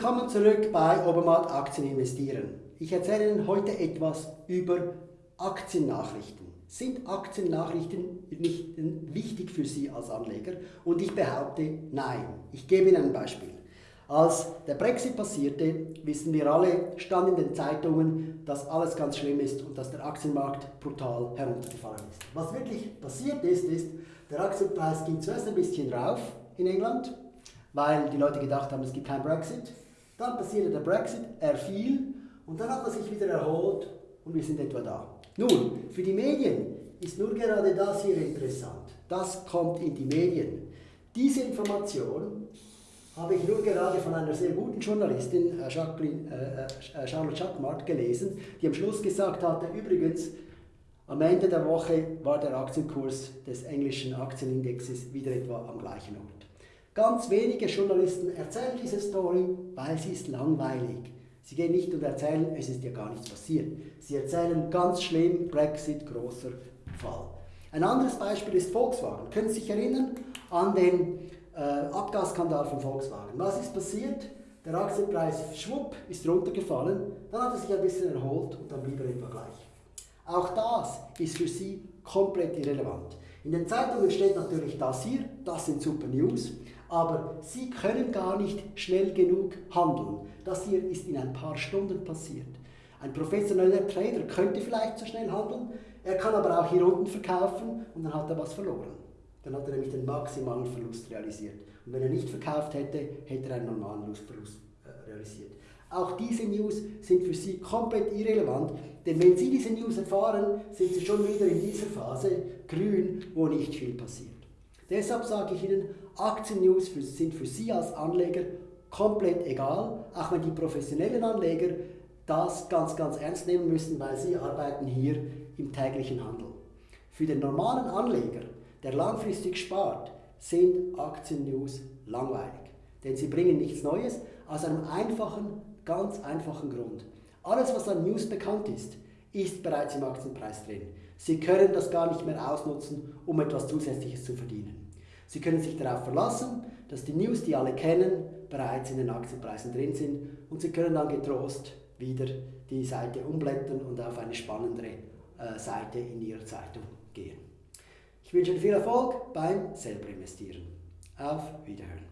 Willkommen zurück bei Obermatt Aktien investieren. Ich erzähle Ihnen heute etwas über Aktiennachrichten. Sind Aktiennachrichten nicht wichtig für Sie als Anleger? Und ich behaupte, nein. Ich gebe Ihnen ein Beispiel. Als der Brexit passierte, wissen wir alle, stand in den Zeitungen, dass alles ganz schlimm ist und dass der Aktienmarkt brutal heruntergefallen ist. Was wirklich passiert ist, ist, der Aktienpreis ging zuerst ein bisschen rauf in England, weil die Leute gedacht haben, es gibt keinen Brexit. Dann passierte der Brexit, er fiel und dann hat er sich wieder erholt und wir sind etwa da. Nun, für die Medien ist nur gerade das hier interessant. Das kommt in die Medien. Diese Information habe ich nur gerade von einer sehr guten Journalistin, äh, Jacqueline, äh, äh, Charlotte Schackmart, gelesen, die am Schluss gesagt hatte, übrigens, am Ende der Woche war der Aktienkurs des englischen Aktienindexes wieder etwa am gleichen Ort. Ganz wenige Journalisten erzählen diese Story, weil sie ist langweilig. Sie gehen nicht und erzählen, es ist ja gar nichts passiert. Sie erzählen ganz schlimm, Brexit, großer Fall. Ein anderes Beispiel ist Volkswagen. Können Sie sich erinnern an den äh, Abgasskandal von Volkswagen? Was ist passiert? Der Aktienpreis schwupp ist runtergefallen, dann hat er sich ein bisschen erholt und dann blieb er etwa gleich. Auch das ist für Sie komplett irrelevant. In den Zeitungen steht natürlich das hier, das sind super News, aber Sie können gar nicht schnell genug handeln. Das hier ist in ein paar Stunden passiert. Ein professioneller Trader könnte vielleicht so schnell handeln, er kann aber auch hier unten verkaufen und dann hat er was verloren. Dann hat er nämlich den maximalen Verlust realisiert. Und wenn er nicht verkauft hätte, hätte er einen normalen Verlust äh, realisiert. Auch diese News sind für Sie komplett irrelevant, denn wenn Sie diese News erfahren, sind Sie schon wieder in dieser Phase grün, wo nicht viel passiert. Deshalb sage ich Ihnen, Aktien-News sind für Sie als Anleger komplett egal, auch wenn die professionellen Anleger das ganz, ganz ernst nehmen müssen, weil sie arbeiten hier im täglichen Handel. Für den normalen Anleger, der langfristig spart, sind Aktien-News langweilig, denn sie bringen nichts Neues aus einem einfachen, ganz einfachen Grund. Alles, was an News bekannt ist, ist bereits im Aktienpreis drin. Sie können das gar nicht mehr ausnutzen, um etwas Zusätzliches zu verdienen. Sie können sich darauf verlassen, dass die News, die alle kennen, bereits in den Aktienpreisen drin sind und Sie können dann getrost wieder die Seite umblättern und auf eine spannendere äh, Seite in Ihrer Zeitung gehen. Ich wünsche Ihnen viel Erfolg beim selber investieren. Auf Wiederhören.